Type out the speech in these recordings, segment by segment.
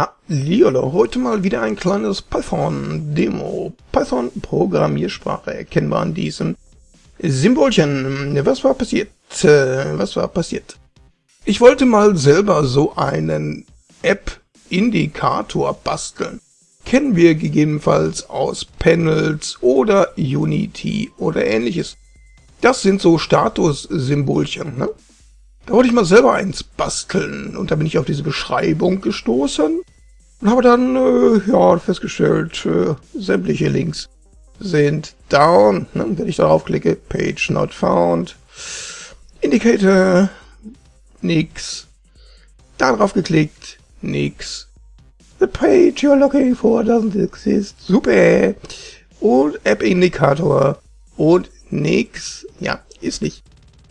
Hallihallo, heute mal wieder ein kleines Python-Demo. Python-Programmiersprache erkennbar an diesem Symbolchen. Was war passiert? Äh, was war passiert? Ich wollte mal selber so einen App-Indikator basteln. Kennen wir gegebenenfalls aus Panels oder Unity oder ähnliches. Das sind so Status-Symbolchen, ne? Da wollte ich mal selber eins basteln und da bin ich auf diese Beschreibung gestoßen und habe dann äh, ja festgestellt, äh, sämtliche Links sind down. Ne? Wenn ich darauf klicke, Page not found, Indicator, nix. Da drauf geklickt, nix. The page you're looking for doesn't exist. Super. Und App Indikator und nix. Ja, ist nicht.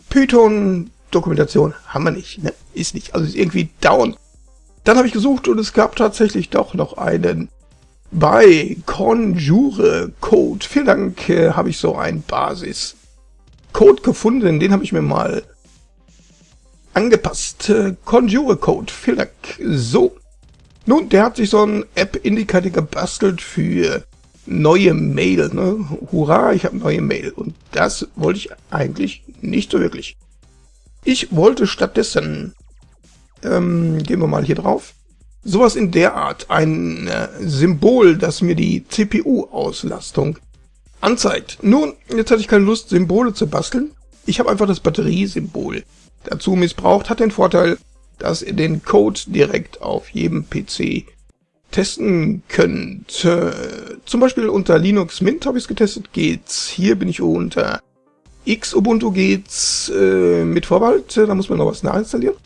Python Dokumentation haben wir nicht, ne? Ist nicht, also ist irgendwie down. Dann habe ich gesucht und es gab tatsächlich doch noch einen bei Conjure Code. Vielen Dank, äh, habe ich so einen Basis Code gefunden, den habe ich mir mal angepasst. Äh, Conjure Code, vielen Dank. So. Nun, der hat sich so ein App-Indikator gebastelt für neue Mail. Ne? Hurra, ich habe neue Mail. Und das wollte ich eigentlich nicht so wirklich. Ich wollte stattdessen, ähm, gehen wir mal hier drauf, sowas in der Art, ein äh, Symbol, das mir die CPU-Auslastung anzeigt. Nun, jetzt hatte ich keine Lust, Symbole zu basteln. Ich habe einfach das Batteriesymbol dazu missbraucht. Hat den Vorteil, dass ihr den Code direkt auf jedem PC testen könnt. Äh, zum Beispiel unter Linux Mint habe ich es getestet, geht's. Hier bin ich unter X Ubuntu geht's äh, mit Vorbehalt, da muss man noch was nachinstallieren.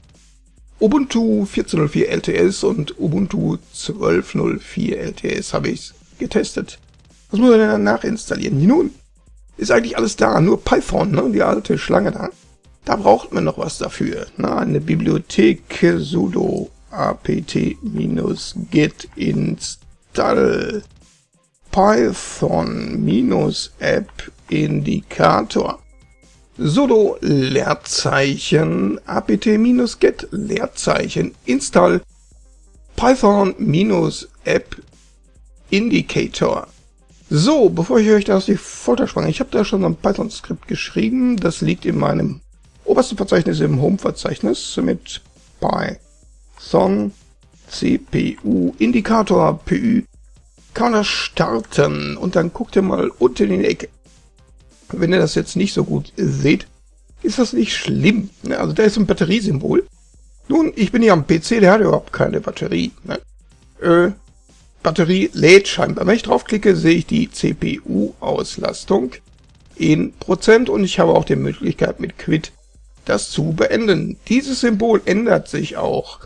Ubuntu 14.04 LTS und Ubuntu 12.04 LTS habe ich getestet. Was muss man denn dann nachinstallieren? Nun, ist eigentlich alles da, nur Python, ne, die alte Schlange da. Da braucht man noch was dafür. Na, eine Bibliothek sudo apt-get install python-app Indikator sudo Leerzeichen apt-get Leerzeichen install python-app indicator. So, bevor ich euch das die Folter spanne, ich habe da schon ein Python-Skript geschrieben, das liegt in meinem obersten Verzeichnis im Home-Verzeichnis mit Python CPU Indikator PU kann das starten und dann guckt ihr mal unten in die Ecke wenn ihr das jetzt nicht so gut seht, ist das nicht schlimm. Ne? Also da ist ein Batteriesymbol. Nun, ich bin hier am PC, der hat überhaupt keine Batterie. Ne? Äh, Batterie lädt scheinbar. Wenn ich draufklicke, sehe ich die CPU-Auslastung in Prozent und ich habe auch die Möglichkeit mit Quit das zu beenden. Dieses Symbol ändert sich auch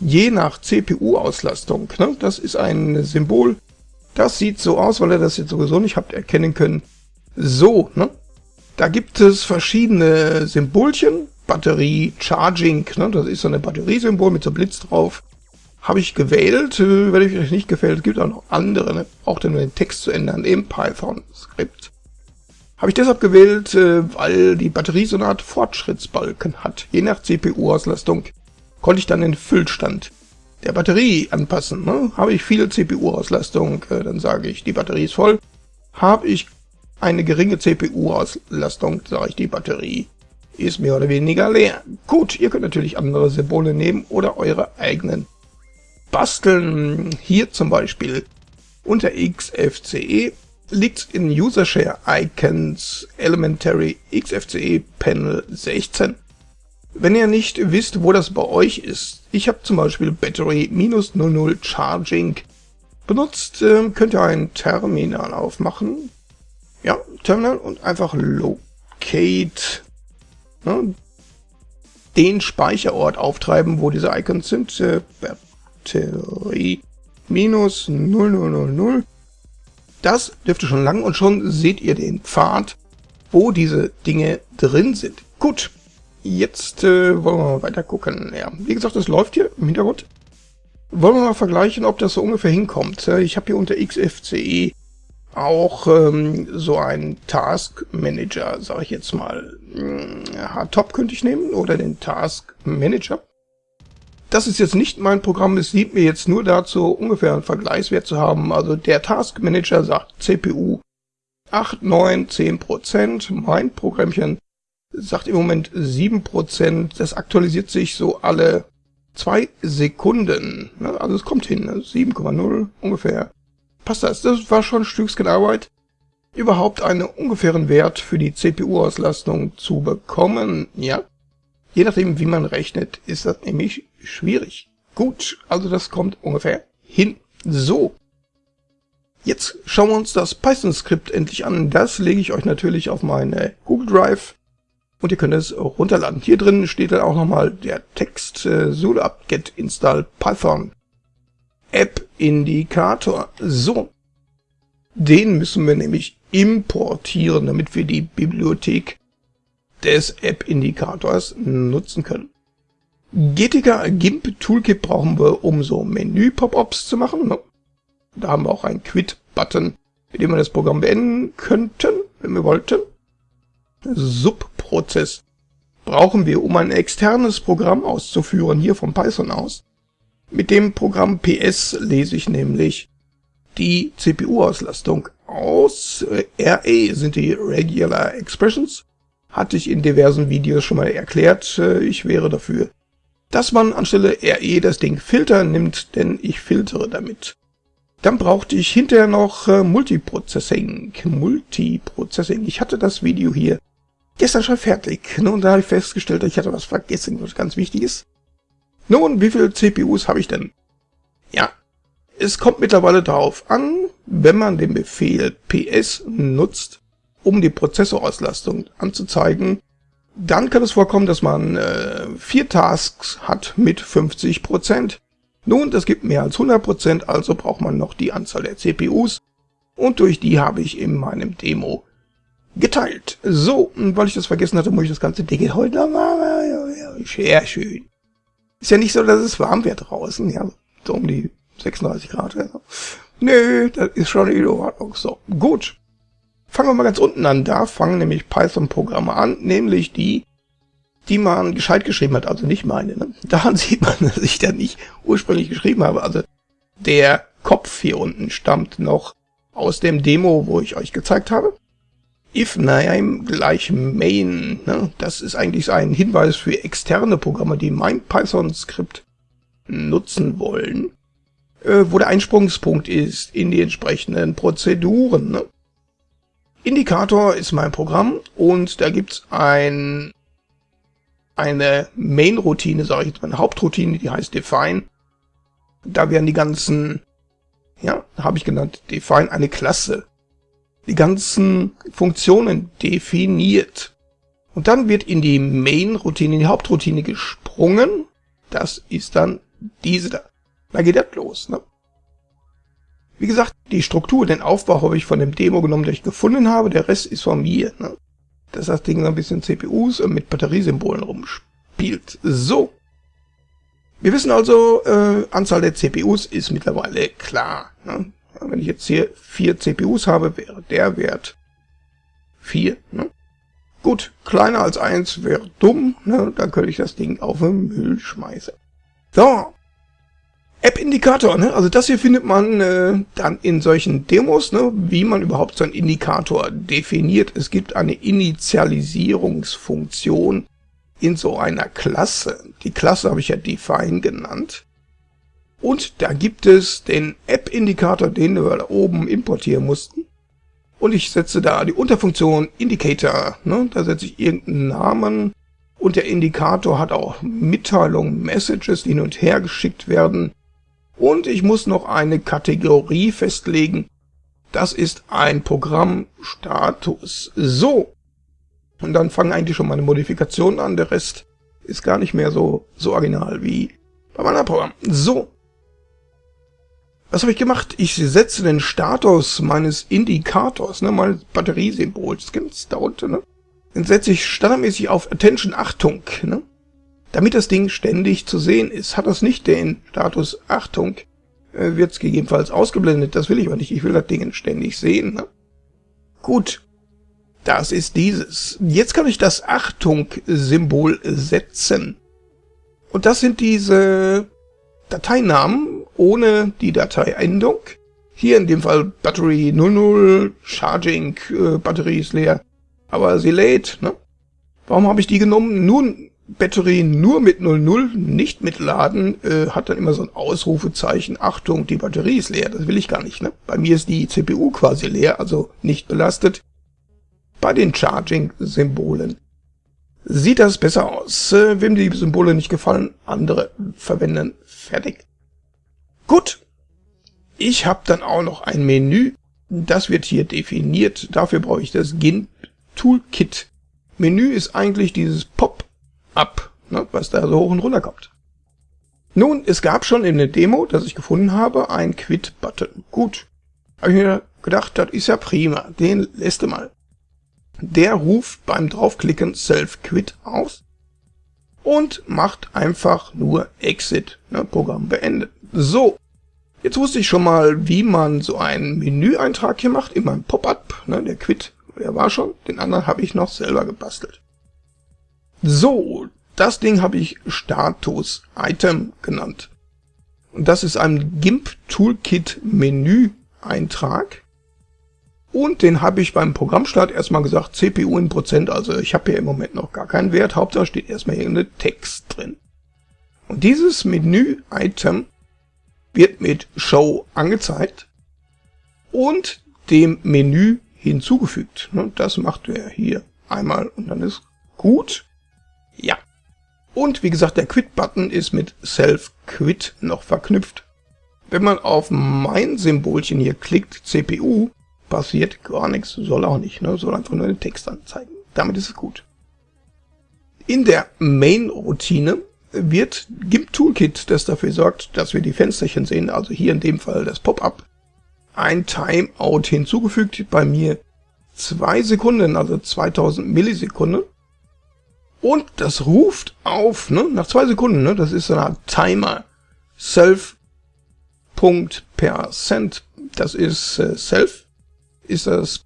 je nach CPU-Auslastung. Ne? Das ist ein Symbol, das sieht so aus, weil ihr das jetzt sowieso nicht habt erkennen können, so, ne? Da gibt es verschiedene Symbolchen. Batterie, Charging, ne? das ist so eine Batteriesymbol mit so Blitz drauf. Habe ich gewählt, äh, wenn euch nicht gefällt, gibt auch noch andere, ne? auch nur den Text zu ändern im Python-Skript. Habe ich deshalb gewählt, äh, weil die Batterie so eine Art Fortschrittsbalken hat. Je nach CPU-Auslastung konnte ich dann den Füllstand der Batterie anpassen. Ne? Habe ich viel CPU-Auslastung, äh, dann sage ich, die Batterie ist voll. Habe ich eine geringe CPU-Auslastung, sage ich, die Batterie ist mehr oder weniger leer. Gut, ihr könnt natürlich andere Symbole nehmen oder eure eigenen basteln. Hier zum Beispiel unter XFCE liegt in User Share Icons Elementary XFCE Panel 16. Wenn ihr nicht wisst, wo das bei euch ist, ich habe zum Beispiel Battery minus 00 Charging benutzt, ähm, könnt ihr ein Terminal aufmachen, ja, Terminal und einfach Locate ne, den Speicherort auftreiben, wo diese Icons sind. Äh, Batterie minus 0000. Das dürfte schon lang und schon seht ihr den Pfad, wo diese Dinge drin sind. Gut, jetzt äh, wollen wir mal weiter gucken. Ja, wie gesagt, das läuft hier im Hintergrund. Wollen wir mal vergleichen, ob das so ungefähr hinkommt. Äh, ich habe hier unter XFCE auch ähm, so ein Task Manager, sage ich jetzt mal. Hm, Hardtop könnte ich nehmen oder den Task Manager. das ist jetzt nicht mein Programm, es dient mir jetzt nur dazu, ungefähr einen Vergleichswert zu haben. Also der Task Manager sagt CPU 8, 9, 10 Prozent. Mein Programmchen sagt im Moment 7 Prozent. Das aktualisiert sich so alle zwei Sekunden. Also es kommt hin, 7,0 ungefähr. Passt das? Das war schon ein Stückchen Arbeit, überhaupt einen ungefähren Wert für die CPU-Auslastung zu bekommen. Ja, je nachdem, wie man rechnet, ist das nämlich schwierig. Gut, also das kommt ungefähr hin. So. Jetzt schauen wir uns das Python-Skript endlich an. Das lege ich euch natürlich auf meine Google Drive und ihr könnt es runterladen. Hier drin steht dann auch nochmal der Text äh, sudo apt-get install python app indikator. So. Den müssen wir nämlich importieren, damit wir die Bibliothek des App-Indikators nutzen können. GTK GIMP Toolkit brauchen wir, um so Menü-Pop-Ups zu machen. Da haben wir auch einen Quit-Button, mit dem wir das Programm beenden könnten, wenn wir wollten. Subprozess brauchen wir, um ein externes Programm auszuführen, hier vom Python aus. Mit dem Programm PS lese ich nämlich die CPU-Auslastung aus. RE sind die Regular Expressions. Hatte ich in diversen Videos schon mal erklärt. Ich wäre dafür, dass man anstelle RE das Ding Filter nimmt, denn ich filtere damit. Dann brauchte ich hinterher noch äh, Multiprocessing. Multiprocessing. Ich hatte das Video hier gestern schon fertig. Ne, und da habe ich festgestellt, ich hatte was vergessen, was ganz wichtig ist. Nun, wie viele CPUs habe ich denn? Ja, es kommt mittlerweile darauf an, wenn man den Befehl ps nutzt, um die Prozessorauslastung anzuzeigen, dann kann es vorkommen, dass man äh, vier Tasks hat mit 50%. Nun, das gibt mehr als 100%, also braucht man noch die Anzahl der CPUs. Und durch die habe ich in meinem Demo geteilt. So, weil ich das vergessen hatte, muss ich das ganze Ding heute nochmal. Sehr schön. Ist ja nicht so, dass es warm wird draußen, ja, so um die 36 Grad. Ja. Nö, das ist schon in Ordnung. So, gut. Fangen wir mal ganz unten an. Da fangen nämlich Python-Programme an, nämlich die, die man gescheit geschrieben hat, also nicht meine. Ne? Daran sieht man, dass ich da nicht ursprünglich geschrieben habe. Also der Kopf hier unten stammt noch aus dem Demo, wo ich euch gezeigt habe. If name gleich main, ne? das ist eigentlich ein Hinweis für externe Programme, die mein Python-Skript nutzen wollen, äh, wo der Einsprungspunkt ist in die entsprechenden Prozeduren. Ne? Indikator ist mein Programm und da gibt's ein, eine Main-Routine, sage ich jetzt eine Hauptroutine, die heißt define. Da werden die ganzen, ja, habe ich genannt, define eine Klasse. Die ganzen Funktionen definiert. Und dann wird in die Main-Routine, in die Hauptroutine gesprungen. Das ist dann diese da. Da geht das los. Ne? Wie gesagt, die Struktur, den Aufbau habe ich von dem Demo genommen, den ich gefunden habe. Der Rest ist von mir. Ne? Dass das Ding so ein bisschen CPUs mit Batteriesymbolen rumspielt. So. Wir wissen also, äh, Anzahl der CPUs ist mittlerweile klar. Ne? Wenn ich jetzt hier vier CPUs habe, wäre der Wert 4. Ne? Gut, kleiner als 1 wäre dumm, ne? dann könnte ich das Ding auf den Müll schmeißen. So, App-Indikator, ne? Also das hier findet man äh, dann in solchen Demos, ne? wie man überhaupt so einen Indikator definiert. Es gibt eine Initialisierungsfunktion in so einer Klasse. Die Klasse habe ich ja define genannt. Und da gibt es den App-Indikator, den wir da oben importieren mussten. Und ich setze da die Unterfunktion Indicator. Ne? Da setze ich irgendeinen Namen. Und der Indikator hat auch Mitteilungen, Messages, die hin und her geschickt werden. Und ich muss noch eine Kategorie festlegen. Das ist ein Programmstatus. So. Und dann fangen eigentlich schon meine Modifikationen an. Der Rest ist gar nicht mehr so, so original wie bei meinem Programm. So. Was habe ich gemacht? Ich setze den Status meines Indikators, ne, meines Batteriesymbols, das da unten, ne? Den setze ich standardmäßig auf Attention Achtung, ne? Damit das Ding ständig zu sehen ist, hat das nicht den Status Achtung, äh, wird es gegebenenfalls ausgeblendet. Das will ich aber nicht. Ich will das Ding ständig sehen. Ne? Gut, das ist dieses. Jetzt kann ich das Achtung-Symbol setzen. Und das sind diese Dateinamen ohne die Dateiendung. Hier in dem Fall Battery 00, Charging, äh, Batterie ist leer, aber sie lädt. Ne? Warum habe ich die genommen? Nun, Batterie nur mit 00, nicht mit Laden, äh, hat dann immer so ein Ausrufezeichen. Achtung, die Batterie ist leer. Das will ich gar nicht. Ne? Bei mir ist die CPU quasi leer, also nicht belastet. Bei den Charging-Symbolen sieht das besser aus. Äh, wem die Symbole nicht gefallen, andere verwenden. Fertig. Gut. Ich habe dann auch noch ein Menü. Das wird hier definiert. Dafür brauche ich das GIMP Toolkit. Menü ist eigentlich dieses Pop-up, ne, was da so hoch und runter kommt. Nun, es gab schon in der Demo, das ich gefunden habe, ein Quit-Button. Gut. Habe ich mir gedacht, das ist ja prima. Den lässt du mal. Der ruft beim draufklicken Self-Quit aus und macht einfach nur Exit, ne, Programm beendet. So, jetzt wusste ich schon mal, wie man so einen Menüeintrag hier macht in meinem Pop-up, ne, der Quit, der war schon, den anderen habe ich noch selber gebastelt. So, das Ding habe ich Status Item genannt. Und das ist ein GIMP Toolkit Menü Eintrag. Und den habe ich beim Programmstart erstmal gesagt, CPU in Prozent, also ich habe hier im Moment noch gar keinen Wert, Hauptsache steht erstmal irgendein Text drin. Und dieses Menü-Item wird mit Show angezeigt und dem Menü hinzugefügt. Ne, das macht er hier einmal und dann ist gut. Ja. Und wie gesagt, der Quit-Button ist mit Self-Quit noch verknüpft. Wenn man auf mein Symbolchen hier klickt, CPU, passiert gar nichts, soll auch nicht, ne? soll einfach nur den Text anzeigen. Damit ist es gut. In der Main-Routine wird GIMP Toolkit, das dafür sorgt, dass wir die Fensterchen sehen, also hier in dem Fall das Pop-up, ein Timeout hinzugefügt, bei mir zwei Sekunden, also 2000 Millisekunden. Und das ruft auf, ne, nach zwei Sekunden, ne, das ist so eine Art Timer. Self Punkt Percent, das ist äh, Self ist das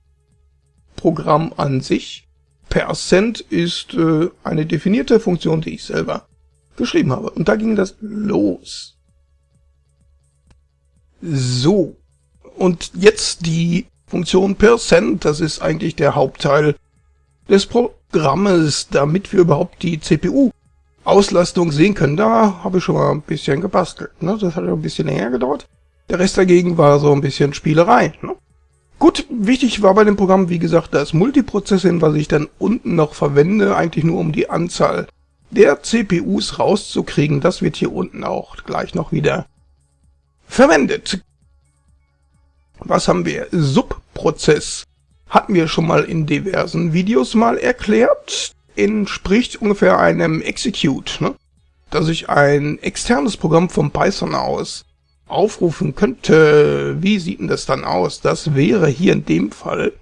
Programm an sich. Percent ist äh, eine definierte Funktion, die ich selber geschrieben habe. Und da ging das los. So. Und jetzt die Funktion Percent, das ist eigentlich der Hauptteil des Programmes, damit wir überhaupt die CPU-Auslastung sehen können. Da habe ich schon mal ein bisschen gebastelt. Ne? Das hat ein bisschen länger gedauert. Der Rest dagegen war so ein bisschen Spielerei. Ne? Gut, wichtig war bei dem Programm, wie gesagt, das Multiprozessing, was ich dann unten noch verwende, eigentlich nur um die Anzahl der CPUs rauszukriegen. Das wird hier unten auch gleich noch wieder verwendet. Was haben wir? Subprozess hatten wir schon mal in diversen Videos mal erklärt. Entspricht ungefähr einem Execute, ne? dass ich ein externes Programm vom Python aus aufrufen könnte, wie sieht denn das dann aus? Das wäre hier in dem Fall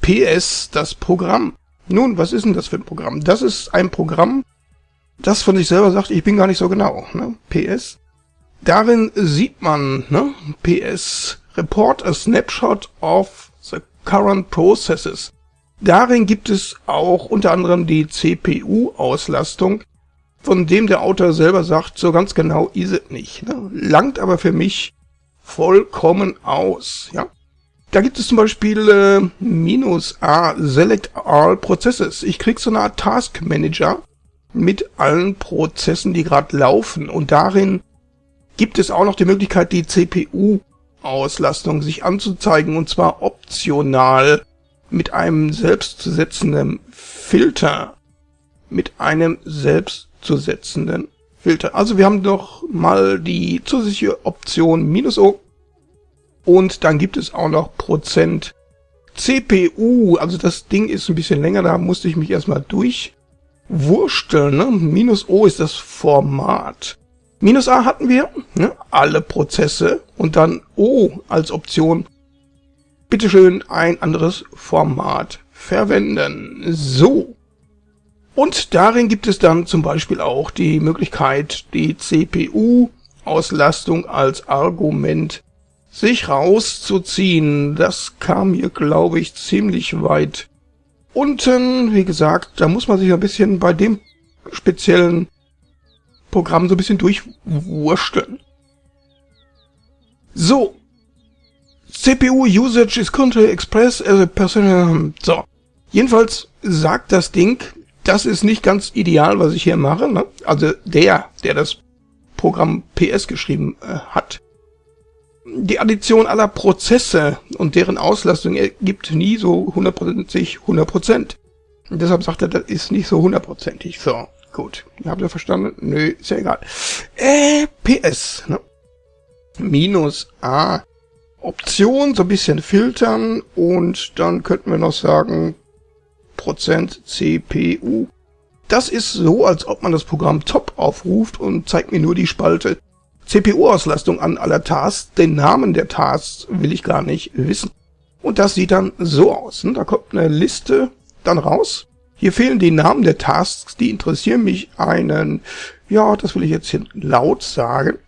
PS das Programm. Nun, was ist denn das für ein Programm? Das ist ein Programm, das von sich selber sagt, ich bin gar nicht so genau. Ne? PS. Darin sieht man, ne? PS Report a Snapshot of the current processes. Darin gibt es auch unter anderem die CPU-Auslastung von dem der Autor selber sagt, so ganz genau ist es nicht. Ne? Langt aber für mich vollkommen aus. Ja? Da gibt es zum Beispiel äh, minus A, Select All Processes. Ich krieg so eine Art Task Manager mit allen Prozessen, die gerade laufen. Und darin gibt es auch noch die Möglichkeit, die CPU-Auslastung sich anzuzeigen. Und zwar optional mit einem selbstzusetzenden Filter. Mit einem selbst zu setzenden Filter. Also wir haben doch mal die zusätzliche Option minus O und dann gibt es auch noch Prozent CPU. Also das Ding ist ein bisschen länger, da musste ich mich erstmal durchwursteln. Ne? Minus O ist das Format. Minus A hatten wir, ne? alle Prozesse und dann O als Option. Bitteschön ein anderes Format verwenden. So. Und darin gibt es dann zum Beispiel auch die Möglichkeit, die CPU-Auslastung als Argument sich rauszuziehen. Das kam hier, glaube ich, ziemlich weit unten. Wie gesagt, da muss man sich ein bisschen bei dem speziellen Programm so ein bisschen durchwursteln. So. CPU usage is currently expressed as a personal... So. Jedenfalls sagt das Ding, das ist nicht ganz ideal, was ich hier mache. Ne? Also der, der das Programm PS geschrieben äh, hat. Die Addition aller Prozesse und deren Auslastung ergibt nie so hundertprozentig 100%. Und deshalb sagt er, das ist nicht so hundertprozentig. So, gut. Habt ihr verstanden? Nö, ist ja egal. Äh, PS, ne? Minus A. Option, so ein bisschen filtern und dann könnten wir noch sagen Prozent CPU. Das ist so, als ob man das Programm Top aufruft und zeigt mir nur die Spalte CPU-Auslastung an aller Tasks. Den Namen der Tasks will ich gar nicht wissen. Und das sieht dann so aus. Ne? Da kommt eine Liste dann raus. Hier fehlen die Namen der Tasks, die interessieren mich einen, ja, das will ich jetzt hier laut sagen.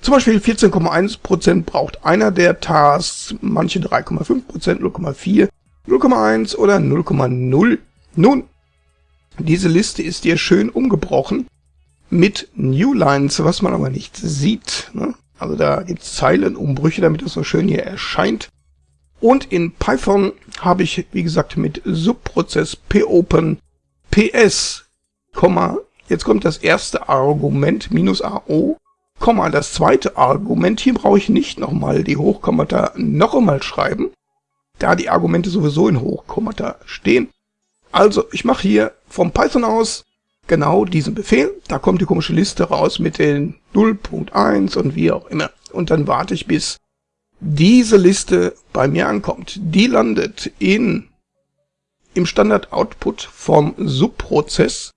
Zum Beispiel 14,1% braucht einer der Tasks, manche 3,5%, 0,4, 0,1 oder 0,0. Nun, diese Liste ist hier schön umgebrochen mit Newlines, was man aber nicht sieht. Ne? Also da gibt's Zeilenumbrüche, damit das so schön hier erscheint. Und in Python habe ich, wie gesagt, mit Subprozess popen ps, jetzt kommt das erste Argument, minus AO, Komma, das zweite Argument, hier brauche ich nicht nochmal die Hochkommata noch einmal schreiben, da die Argumente sowieso in Hochkommata stehen. Also, ich mache hier vom Python aus genau diesen Befehl, da kommt die komische Liste raus mit den 0.1 und wie auch immer. Und dann warte ich, bis diese Liste bei mir ankommt. Die landet in im Standard-Output vom Subprozess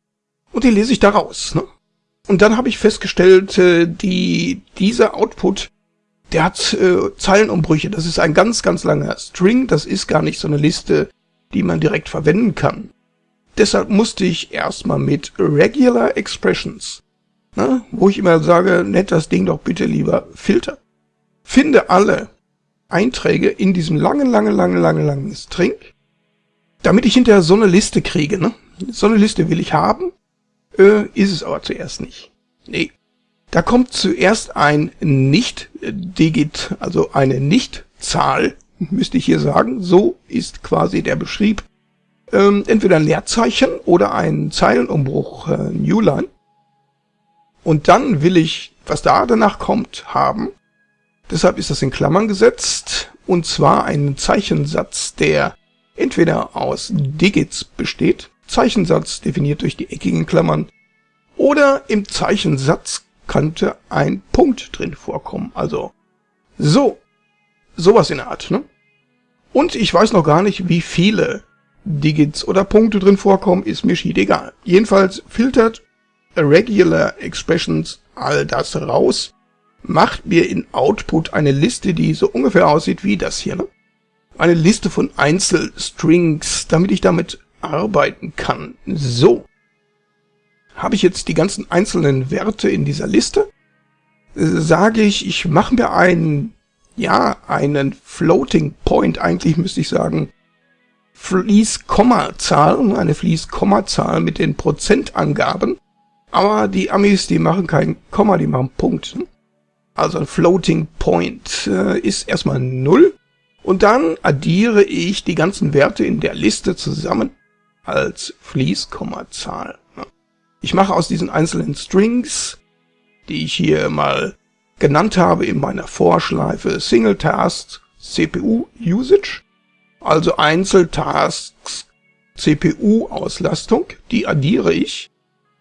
und die lese ich da raus. Ne? Und dann habe ich festgestellt, äh, die, dieser Output, der hat äh, Zeilenumbrüche. Das ist ein ganz, ganz langer String. Das ist gar nicht so eine Liste, die man direkt verwenden kann. Deshalb musste ich erstmal mit Regular Expressions, ne, wo ich immer sage, nennt das Ding doch bitte lieber Filter. Finde alle Einträge in diesem langen, langen, langen, langen, langen String, damit ich hinterher so eine Liste kriege. Ne? So eine Liste will ich haben, äh, ist es aber zuerst nicht. Nee. Da kommt zuerst ein Nicht-Digit, also eine Nicht-Zahl, müsste ich hier sagen. So ist quasi der Beschrieb. Ähm, entweder ein Leerzeichen oder ein Zeilenumbruch, äh, Newline. Und dann will ich, was da danach kommt, haben. Deshalb ist das in Klammern gesetzt, und zwar einen Zeichensatz, der entweder aus Digits besteht, Zeichensatz definiert durch die eckigen Klammern, oder im Zeichensatz könnte ein Punkt drin vorkommen. Also so, sowas in der Art. Ne? Und ich weiß noch gar nicht, wie viele Digits oder Punkte drin vorkommen, ist mir schied egal. Jedenfalls filtert Regular Expressions all das raus macht mir in Output eine Liste, die so ungefähr aussieht wie das hier. Ne? Eine Liste von Einzelstrings, damit ich damit arbeiten kann. So. Habe ich jetzt die ganzen einzelnen Werte in dieser Liste? Sage ich, ich mache mir einen, ja, einen Floating Point, eigentlich müsste ich sagen, Fließkommazahl, eine Fließkommazahl mit den Prozentangaben. Aber die Amis, die machen kein Komma, die machen Punkt. Also ein Floating Point, äh, ist erstmal 0. Und dann addiere ich die ganzen Werte in der Liste zusammen als Fließkommazahl. Ich mache aus diesen einzelnen Strings, die ich hier mal genannt habe in meiner Vorschleife Single Task CPU Usage, also Einzeltasks CPU Auslastung, die addiere ich.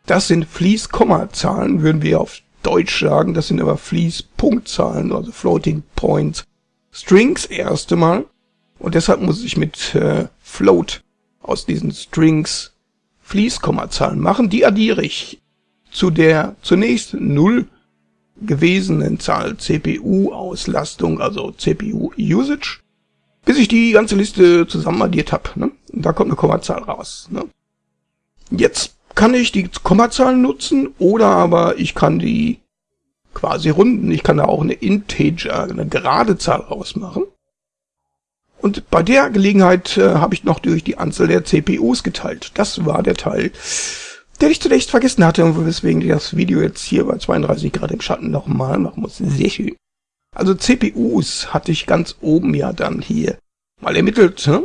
Das sind Fließkommazahlen, würden wir auf Deutsch sagen, das sind aber Fließpunktzahlen, also Floating Point Strings erste Mal. Und deshalb muss ich mit äh, Float aus diesen Strings Fließkommazahlen machen. Die addiere ich zu der zunächst null gewesenen Zahl CPU-Auslastung, also CPU-Usage, bis ich die ganze Liste zusammen addiert habe. Ne? Da kommt eine Kommazahl raus. Ne? Jetzt kann ich die Kommazahlen nutzen oder aber ich kann die quasi runden. Ich kann da auch eine Integer, eine gerade Zahl rausmachen. Und bei der Gelegenheit äh, habe ich noch durch die Anzahl der CPUs geteilt. Das war der Teil, den ich zunächst vergessen hatte und weswegen ich das Video jetzt hier bei 32 Grad im Schatten nochmal machen muss. Sehr schön. Also CPUs hatte ich ganz oben ja dann hier mal ermittelt, ne?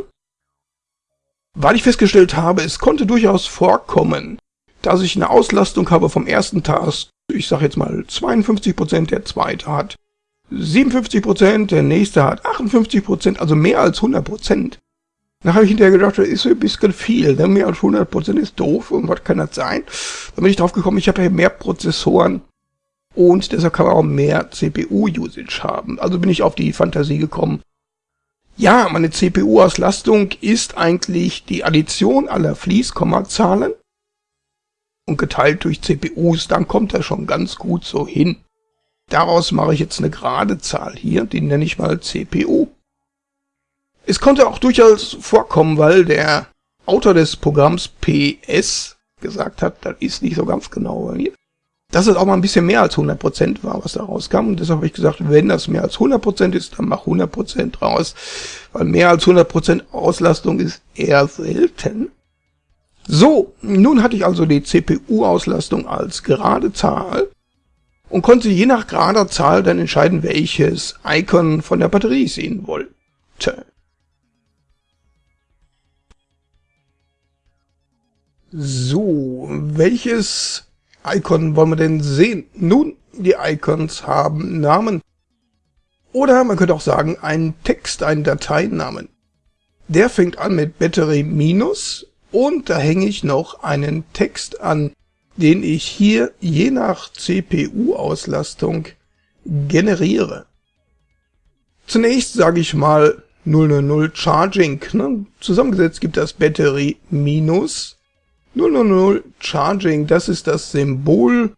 weil ich festgestellt habe, es konnte durchaus vorkommen, dass ich eine Auslastung habe vom ersten Task, ich sage jetzt mal 52%, der zweite hat 57%, der nächste hat 58%, also mehr als 100%. Dann habe ich hinterher gedacht, das ist ein bisschen viel, ne? mehr als 100% ist doof und was kann das sein? Dann bin ich drauf gekommen, ich habe ja mehr Prozessoren und deshalb kann man auch mehr CPU-Usage haben. Also bin ich auf die Fantasie gekommen, ja, meine CPU-Auslastung ist eigentlich die Addition aller Fließkommazahlen und geteilt durch CPUs, dann kommt er schon ganz gut so hin. Daraus mache ich jetzt eine gerade Zahl hier, die nenne ich mal CPU. Es konnte auch durchaus vorkommen, weil der Autor des Programms PS gesagt hat, das ist nicht so ganz genau hier, dass es auch mal ein bisschen mehr als 100% war, was da rauskam. Und deshalb habe ich gesagt, wenn das mehr als 100% ist, dann mach 100% raus. Weil mehr als 100% Auslastung ist eher selten. So, nun hatte ich also die CPU-Auslastung als gerade Zahl und konnte je nach gerader Zahl dann entscheiden, welches Icon von der Batterie ich sehen wollte. So, welches Icon wollen wir denn sehen? Nun, die Icons haben Namen. Oder man könnte auch sagen, einen Text, einen Dateinamen. Der fängt an mit Battery minus und da hänge ich noch einen Text an, den ich hier je nach CPU-Auslastung generiere. Zunächst sage ich mal 000 Charging. Ne? Zusammengesetzt gibt das Battery minus 000 Charging, das ist das Symbol,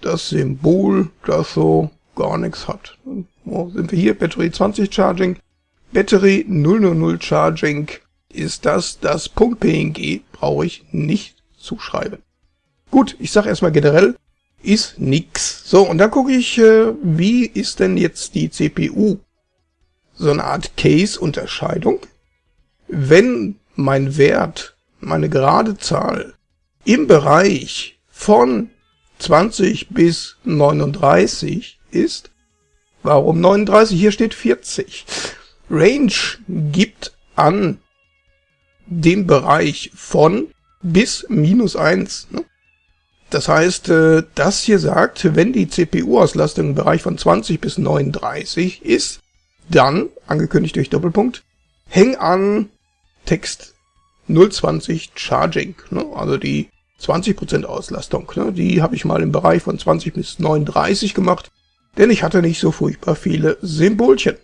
das Symbol, das so gar nichts hat. Wo sind wir hier? Battery 20 Charging. Battery 000 Charging ist das, das .png brauche ich nicht zuschreiben. Gut, ich sage erstmal generell, ist nix. So, und dann gucke ich, äh, wie ist denn jetzt die CPU? So eine Art Case-Unterscheidung. Wenn mein Wert meine gerade Zahl im Bereich von 20 bis 39 ist, warum 39? Hier steht 40. Range gibt an den Bereich von bis minus 1. Ne? Das heißt, äh, das hier sagt, wenn die CPU-Auslastung im Bereich von 20 bis 39 ist, dann, angekündigt durch Doppelpunkt, häng an Text 020 Charging, ne? also die 20% Auslastung. Ne? Die habe ich mal im Bereich von 20 bis 39 gemacht, denn ich hatte nicht so furchtbar viele Symbolchen.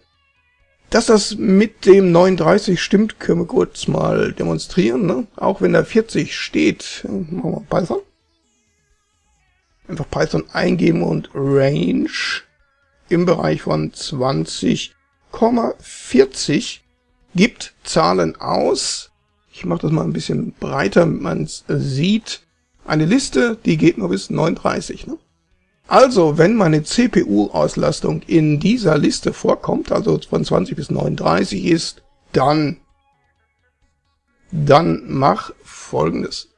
Dass das mit dem 39 stimmt, können wir kurz mal demonstrieren. Ne? Auch wenn da 40 steht, machen wir Python. Einfach Python eingeben und Range im Bereich von 20,40 gibt Zahlen aus, ich mache das mal ein bisschen breiter, damit man es sieht. Eine Liste, die geht nur bis 39. Ne? Also, wenn meine CPU-Auslastung in dieser Liste vorkommt, also von 20 bis 39 ist, dann, dann mach folgendes.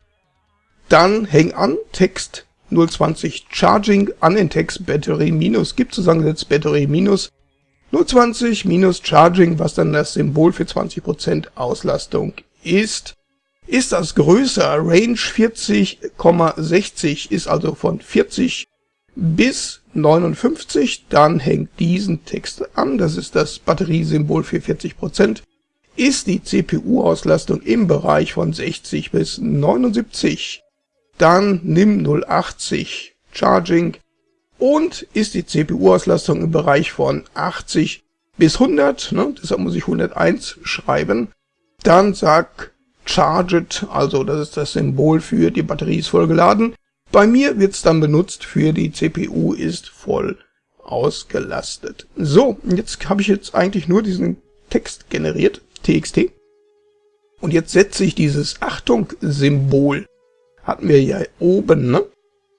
Dann häng an Text 020 Charging an den Text Battery minus, gibt zusammengesetzt Battery minus 020 minus Charging, was dann das Symbol für 20% Auslastung ist, ist das größer. Range 40,60 ist also von 40 bis 59. Dann hängt diesen Text an. Das ist das Batteriesymbol für 40%. Ist die CPU-Auslastung im Bereich von 60 bis 79. Dann nimm 080 Charging. Und ist die CPU-Auslastung im Bereich von 80 bis 100, ne, deshalb muss ich 101 schreiben, dann sag Charged, also das ist das Symbol für die Batterie ist voll geladen. Bei mir wird es dann benutzt für die CPU ist voll ausgelastet. So, jetzt habe ich jetzt eigentlich nur diesen Text generiert, txt. Und jetzt setze ich dieses Achtung-Symbol, hatten wir ja oben, ne?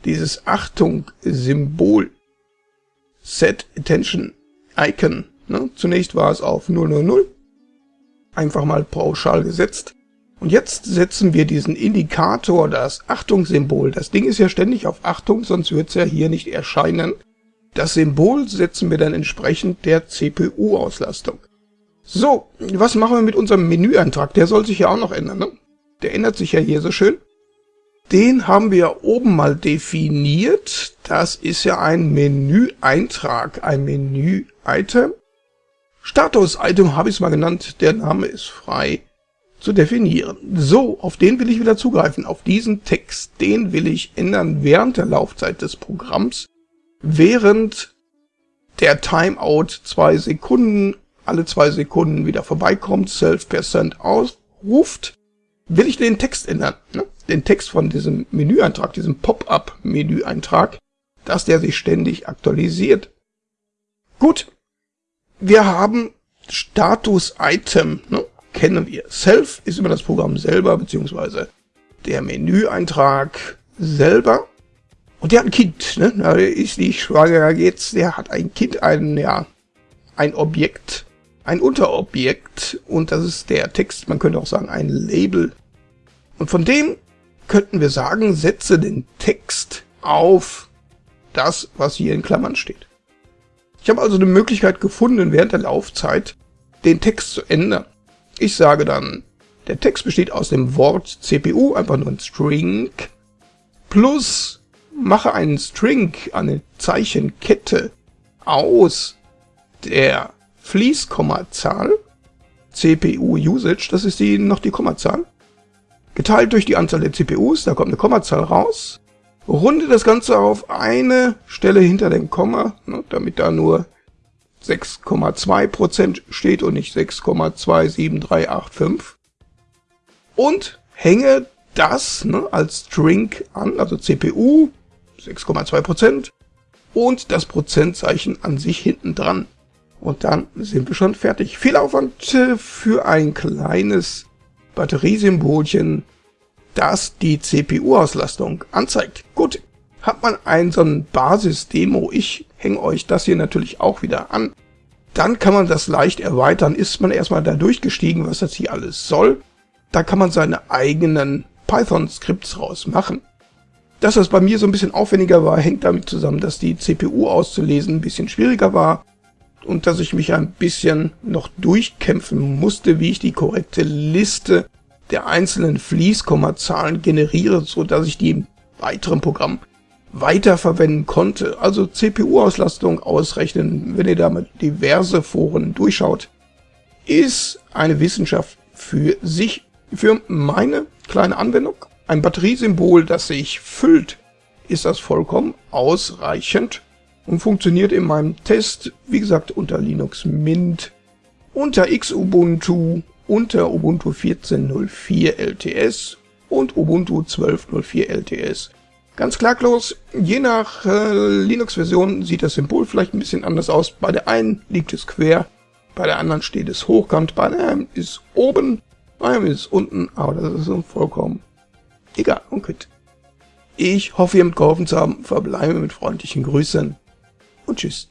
Dieses Achtung-Symbol, Set Attention Icon, ne? Zunächst war es auf 000, einfach mal pauschal gesetzt. Und jetzt setzen wir diesen Indikator, das Achtungssymbol. Das Ding ist ja ständig auf Achtung, sonst wird es ja hier nicht erscheinen. Das Symbol setzen wir dann entsprechend der CPU-Auslastung. So, was machen wir mit unserem Menüeintrag? Der soll sich ja auch noch ändern, ne? Der ändert sich ja hier so schön. Den haben wir oben mal definiert. Das ist ja ein Menüeintrag, ein Menü-Item. Status-Item habe ich es mal genannt, der Name ist frei zu definieren. So, auf den will ich wieder zugreifen, auf diesen Text, den will ich ändern während der Laufzeit des Programms, während der Timeout zwei Sekunden, alle zwei Sekunden wieder vorbeikommt, Self-Percent ausruft, will ich den Text ändern, ne? den Text von diesem Menüeintrag, diesem Pop-up-Menüeintrag, dass der sich ständig aktualisiert. Gut, wir haben Status-Item, ne? kennen wir. Self ist immer das Programm selber, beziehungsweise der Menüeintrag selber. Und der hat ein Kind, ne? Da ist nicht schwanger jetzt, der hat ein Kind, ein, ja, ein Objekt, ein Unterobjekt und das ist der Text, man könnte auch sagen ein Label. Und von dem könnten wir sagen, setze den Text auf das, was hier in Klammern steht. Ich habe also eine Möglichkeit gefunden, während der Laufzeit den Text zu ändern. Ich sage dann, der Text besteht aus dem Wort CPU, einfach nur ein String, plus mache einen String, eine Zeichenkette aus der Fließkommazahl, CPU Usage, das ist die, noch die Kommazahl, geteilt durch die Anzahl der CPUs, da kommt eine Kommazahl raus, runde das Ganze auf eine Stelle hinter dem Komma, ne, damit da nur 6,2% steht und nicht 6,27385 und hänge das ne, als String an, also CPU 6,2% und das Prozentzeichen an sich hinten dran. Und dann sind wir schon fertig. Viel Aufwand äh, für ein kleines Batteriesymbolchen, das die CPU-Auslastung anzeigt. Gut, hat man ein so ein Basis-Demo, ich hänge euch das hier natürlich auch wieder an, dann kann man das leicht erweitern. Ist man erstmal da durchgestiegen, was das hier alles soll, da kann man seine eigenen Python-Skripts rausmachen. Dass das bei mir so ein bisschen aufwendiger war, hängt damit zusammen, dass die CPU auszulesen ein bisschen schwieriger war und dass ich mich ein bisschen noch durchkämpfen musste, wie ich die korrekte Liste der einzelnen Fließkommazahlen generiere, so dass ich die im weiteren Programm weiterverwenden konnte. Also CPU-Auslastung ausrechnen, wenn ihr damit diverse Foren durchschaut, ist eine Wissenschaft für sich. Für meine kleine Anwendung, ein Batteriesymbol, das sich füllt, ist das vollkommen ausreichend und funktioniert in meinem Test, wie gesagt, unter Linux Mint, unter Xubuntu, unter Ubuntu 14.04 LTS und Ubuntu 12.04 LTS. Ganz klaglos, je nach äh, Linux-Version sieht das Symbol vielleicht ein bisschen anders aus. Bei der einen liegt es quer, bei der anderen steht es hochkant, bei einem ist oben, bei einem ist unten, aber das ist vollkommen egal und gut. Ich hoffe, ihr mitgeholfen zu haben, verbleibe mit freundlichen Grüßen und tschüss.